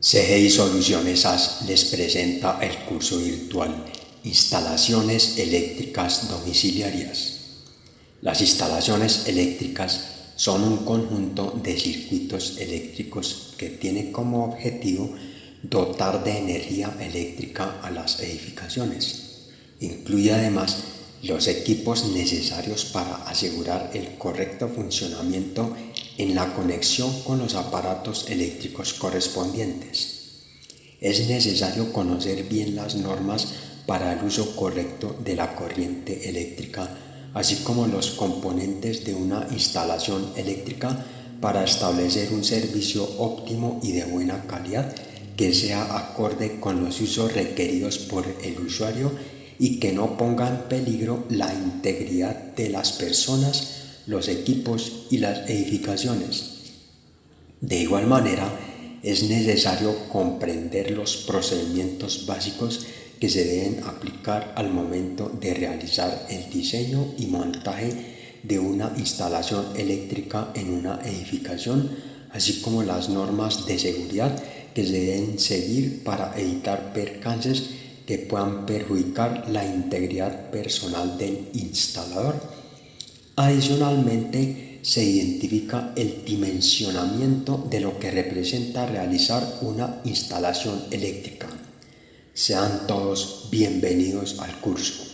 CGI Soluciones SAS les presenta el curso virtual Instalaciones eléctricas domiciliarias. Las instalaciones eléctricas son un conjunto de circuitos eléctricos que tiene como objetivo dotar de energía eléctrica a las edificaciones. Incluye además los equipos necesarios para asegurar el correcto funcionamiento en la conexión con los aparatos eléctricos correspondientes. Es necesario conocer bien las normas para el uso correcto de la corriente eléctrica, así como los componentes de una instalación eléctrica para establecer un servicio óptimo y de buena calidad que sea acorde con los usos requeridos por el usuario y que no ponga en peligro la integridad de las personas, los equipos y las edificaciones. De igual manera, es necesario comprender los procedimientos básicos que se deben aplicar al momento de realizar el diseño y montaje de una instalación eléctrica en una edificación, así como las normas de seguridad que se deben seguir para evitar percances que puedan perjudicar la integridad personal del instalador. Adicionalmente, se identifica el dimensionamiento de lo que representa realizar una instalación eléctrica. Sean todos bienvenidos al curso.